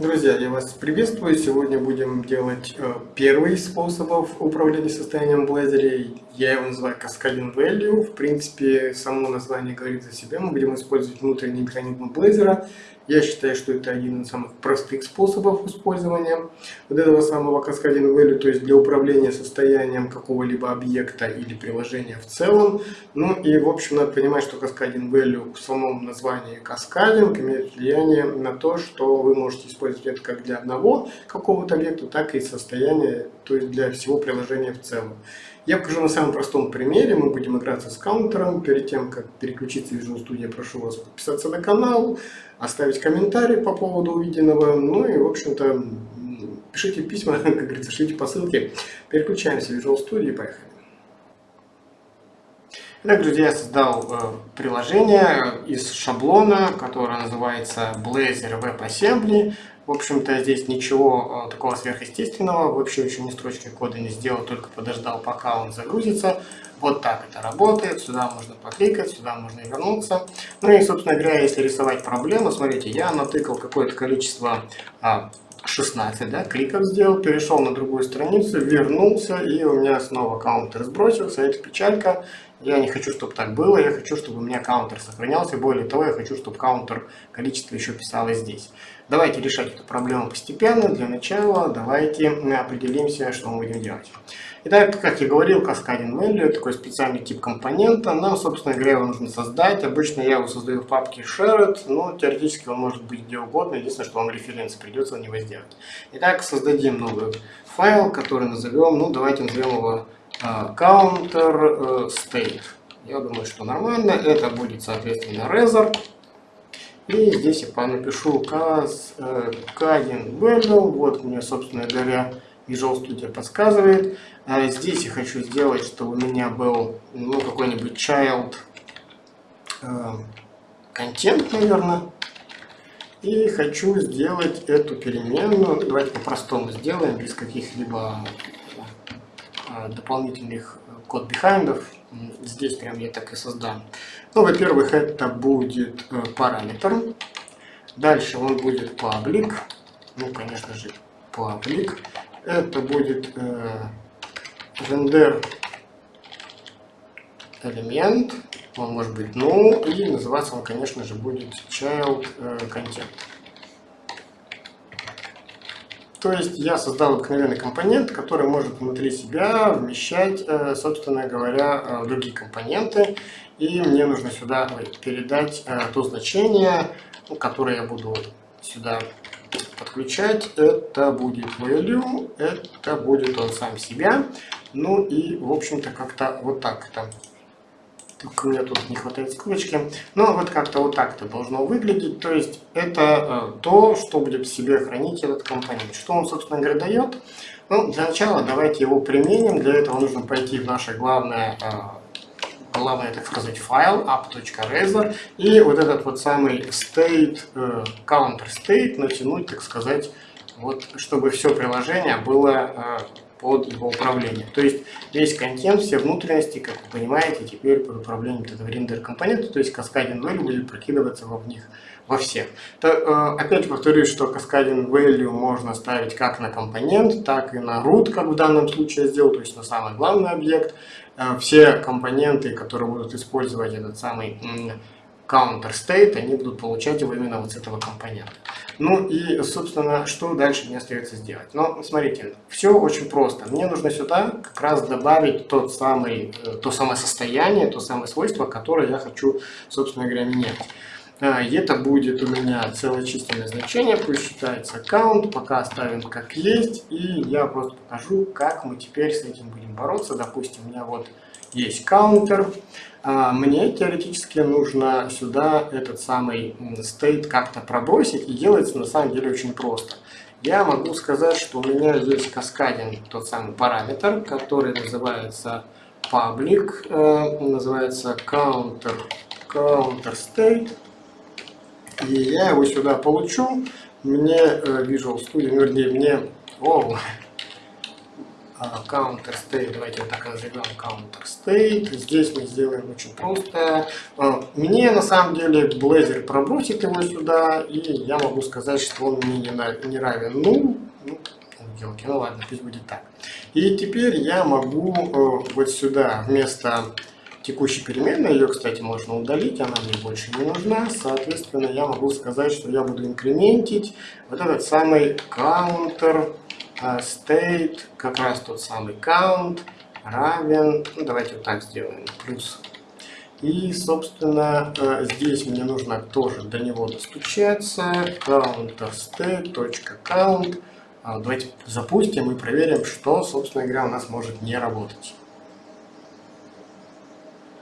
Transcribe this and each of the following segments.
Друзья, я вас приветствую. Сегодня будем делать э, первый из способов управления состоянием в Blazor. Я его называю Cascading Value. В принципе, само название говорит за себя. Мы будем использовать внутренний механизм Blazor. Я считаю, что это один из самых простых способов использования вот этого самого Cascading Value, то есть для управления состоянием какого-либо объекта или приложения в целом. Ну и, в общем, надо понимать, что Cascading Value в самом названии Cascading имеет влияние на то, что вы можете использовать это как для одного какого-то объекта, так и состояния, то есть для всего приложения в целом. Я покажу на самом простом примере. Мы будем играться с каунтером. Перед тем, как переключиться в Visual Studio, прошу вас подписаться на канал, оставить комментарий по поводу увиденного. Ну и, в общем-то, пишите письма, как говорится, шлите по ссылке. Переключаемся в Visual Studio и поехали. Итак, друзья, я создал э, приложение из шаблона, которое называется Blazor WebAssembly. В общем-то, здесь ничего э, такого сверхъестественного, вообще еще ни строчки кода не сделал, только подождал, пока он загрузится. Вот так это работает, сюда можно покликать, сюда можно вернуться. Ну и, собственно говоря, если рисовать проблему, смотрите, я натыкал какое-то количество 16 а, да, кликов сделал, перешел на другую страницу, вернулся, и у меня снова каунтер сбросился, это печалька. Я не хочу, чтобы так было, я хочу, чтобы у меня каунтер сохранялся. Более того, я хочу, чтобы каунтер количество еще писалось здесь. Давайте решать эту проблему постепенно. Для начала давайте определимся, что мы будем делать. Итак, как я говорил, Cascading Value, такой специальный тип компонента. Нам, собственно говоря, его нужно создать. Обычно я его создаю в папке Shared, но теоретически он может быть где угодно. Единственное, что вам референс придется на него сделать. Итак, создадим новый файл, который назовем, ну давайте назовем его counter э, state. Я думаю, что нормально. Это будет, соответственно, Razor. И здесь я напишу cascading э, value. Вот мне, собственно говоря, Visual Studio подсказывает. А здесь я хочу сделать, чтобы у меня был ну, какой-нибудь child контент, э, наверное. И хочу сделать эту переменную. Давайте по-простому сделаем, без каких-либо дополнительных э, код бихайндов. Здесь прям я так и создам. Ну, во-первых, это будет э, параметр. Дальше он будет public. Ну, конечно же, public. Это будет э, render элемент. Он может быть null. И называться он, конечно же, будет child content. То есть я создал обыкновенный компонент, который может внутри себя вмещать, э, собственно говоря, э, другие компоненты. И мне нужно сюда передать э, то значение, ну, которое я буду сюда подключать. Это будет value, это будет он сам себя. Ну и, в общем-то, как-то вот так это меня тут не хватает ссылочки. Но вот как-то вот так это должно выглядеть. То есть это э, то, что будет в себе хранить этот компонент. Что он, собственно говоря, дает? Ну, для начала давайте его применим. Для этого нужно пойти в наше главное, э, главное так сказать, файл app.razor и вот этот вот самый state, э, counter state натянуть, так сказать, вот, чтобы все приложение было под его управление. То есть весь контент, все внутренности, как вы понимаете, теперь под управлением этого рендер компонента, то есть Cascading Value будет прокидываться во них, во всех. То, э, опять повторюсь, что Cascading Value можно ставить как на компонент, так и на root, как в данном случае я сделал, то есть на самый главный объект. Э, все компоненты, которые будут использовать этот самый counter state, они будут получать его именно вот с этого компонента. Ну и, собственно, что дальше мне остается сделать? Ну, смотрите, все очень просто. Мне нужно сюда как раз добавить тот самый, э, то самое состояние, то самое свойство, которое я хочу, собственно говоря, менять. И это будет у меня целое численное значение, пусть считается count, пока оставим как есть, и я просто покажу, как мы теперь с этим будем бороться. Допустим, у меня вот есть counter, а мне теоретически нужно сюда этот самый state как-то пробросить, и делается на самом деле очень просто. Я могу сказать, что у меня есть каскадин, тот самый параметр, который называется public, э, называется counter, counter state, и я его сюда получу, мне э, Visual Studio, вернее, мне, о, counter state, давайте вот так назовем counter state. Здесь мы сделаем очень просто. А, мне на самом деле Blazor пробросит его сюда, и я могу сказать, что он мне не равен ну, ну, елки, ну ладно, пусть будет так. И теперь я могу э, вот сюда вместо текущей переменной, ее, кстати, можно удалить, она мне больше не нужна, соответственно, я могу сказать, что я буду инкрементить вот этот самый counter state, как раз тот самый count, равен, ну давайте вот так сделаем, плюс. И, собственно, э, здесь мне нужно тоже до него достучаться, counter state.count. А, давайте запустим и проверим, что, собственно говоря, у нас может не работать.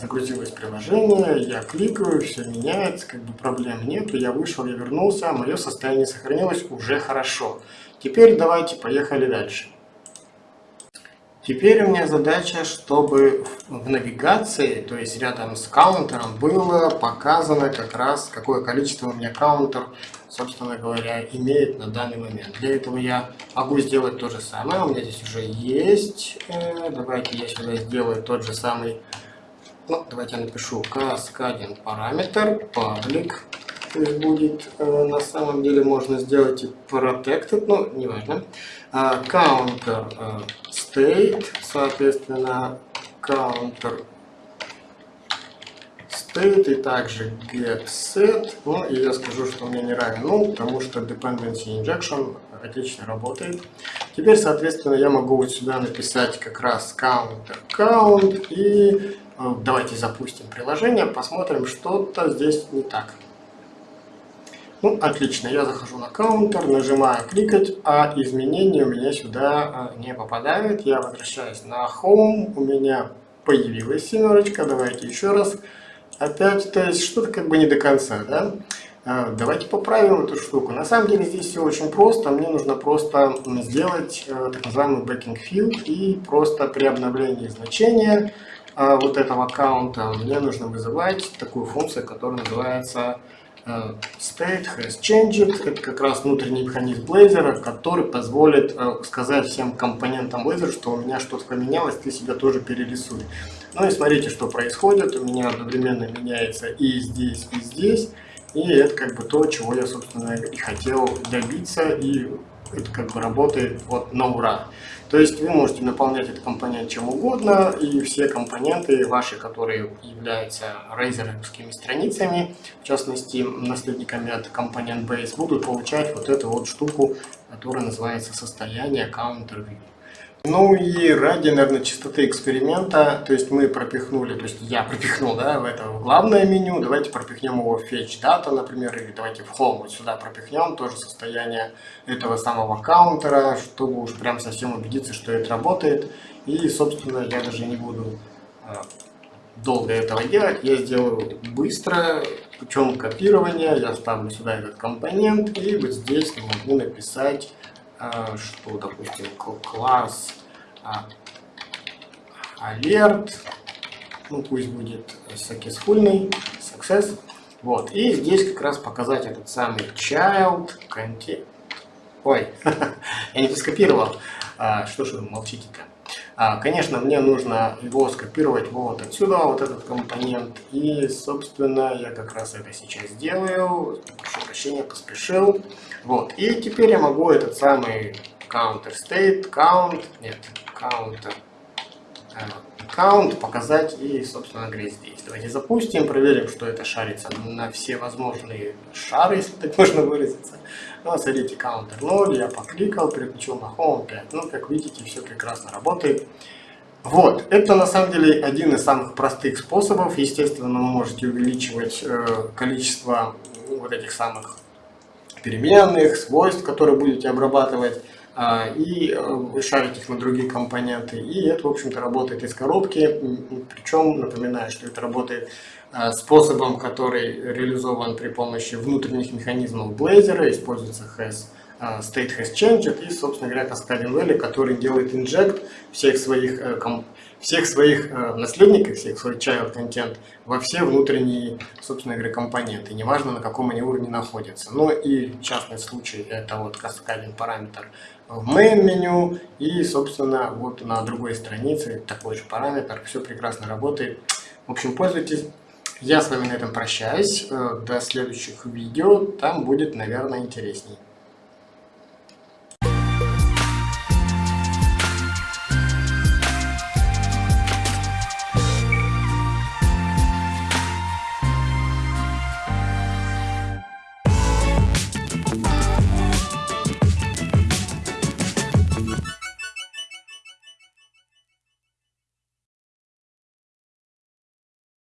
Загрузилось приложение, я кликаю, все меняется, как бы проблем нет, я вышел, я вернулся, мое состояние сохранилось уже хорошо. Теперь давайте поехали дальше. Теперь у меня задача, чтобы в навигации, то есть рядом с каунтером, было показано как раз, какое количество у меня каунтер, собственно говоря, имеет на данный момент. Для этого я могу сделать то же самое. У меня здесь уже есть. Э, давайте я сюда сделаю тот же самый. Ну, давайте я напишу каскадин параметр public есть будет, э, на самом деле можно сделать и protected, но не важно. А, counter э, state, соответственно, counter state и также get set. Ну и я скажу, что мне не равен ну, потому что dependency injection отлично работает. Теперь, соответственно, я могу вот сюда написать как раз counter count и э, давайте запустим приложение, посмотрим, что-то здесь не так. Ну, отлично, я захожу на каунтер, нажимаю кликать, а изменения у меня сюда а, не попадают. Я возвращаюсь на Home, у меня появилась семерочка, давайте еще раз. Опять, то есть что-то как бы не до конца, да? А, давайте поправим эту штуку. На самом деле здесь все очень просто. Мне нужно просто сделать э, так называемый backing field и просто при обновлении значения вот этого аккаунта мне нужно вызывать такую функцию, которая называется Э, state has changed. Это как раз внутренний механизм Blazor, который позволит э, сказать всем компонентам Blazor, что у меня что-то поменялось, ты себя тоже перерисуй. Ну и смотрите, что происходит. У меня одновременно меняется и здесь, и здесь. И это как бы то, чего я, собственно, и хотел добиться. И это как бы работает вот на ура. То есть вы можете наполнять этот компонент чем угодно, и все компоненты ваши, которые являются рейзеровскими страницами, в частности, наследниками от компонент base, будут получать вот эту вот штуку, которая называется состояние counter view. Ну и ради, наверное, чистоты эксперимента, то есть мы пропихнули, то есть я пропихнул, да, в это главное меню, давайте пропихнем его в fetch data, например, или давайте в home вот сюда пропихнем тоже состояние этого самого каунтера, чтобы уж прям совсем убедиться, что это работает. И, собственно, я даже не буду а, долго этого делать, я сделаю быстро, путем копирования, я ставлю сюда этот компонент, и вот здесь могу написать что, допустим, класс alert, ну пусть будет successful, success, вот, и здесь как раз показать этот самый child content, ой, я не скопировал, а, что же вы молчите-то, а, конечно, мне нужно его скопировать вот отсюда, вот этот компонент. И, собственно, я как раз это сейчас делаю. Прошу прощения, поспешил. Вот. И теперь я могу этот самый counter state, count, нет, counter, э, count показать и, собственно говоря, здесь. Давайте запустим, проверим, что это шарится на все возможные шары, если так можно выразиться. Ну, смотрите, counter 0, я покликал, переключил на home 5. Ну, как видите, все прекрасно работает. Вот, это на самом деле один из самых простых способов. Естественно, вы можете увеличивать э, количество вот этих самых переменных, свойств, которые будете обрабатывать, э, и э, шарить их на другие компоненты. И это, в общем-то, работает из коробки. Причем, напоминаю, что это работает э, способом, который реализован при помощи внутренних механизмов Blazor, используется has Э, state has changed и, собственно говоря, Cascading Valley, который делает инжект всех своих э, всех своих э, наследников, всех свой child контент во все внутренние, собственно говоря, компоненты, неважно на каком они уровне находятся. Ну и частный случай это вот каскадинг параметр в main меню и, собственно, вот на другой странице такой же параметр, все прекрасно работает. В общем, пользуйтесь. Я с вами на этом прощаюсь. Э, до следующих видео. Там будет, наверное, интересней.